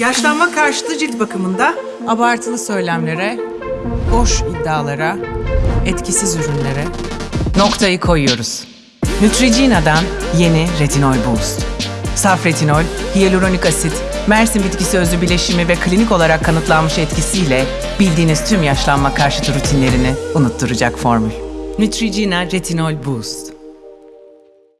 Yaşlanma karşıtı cilt bakımında Abartılı söylemlere, boş iddialara, etkisiz ürünlere noktayı koyuyoruz. Neutrogena'dan yeni Retinol Boost. Saf retinol, hyaluronik asit, Mersin bitkisi özü bileşimi ve klinik olarak kanıtlanmış etkisiyle bildiğiniz tüm yaşlanma karşıtı rutinlerini unutturacak formül. Neutrogena Retinol Boost.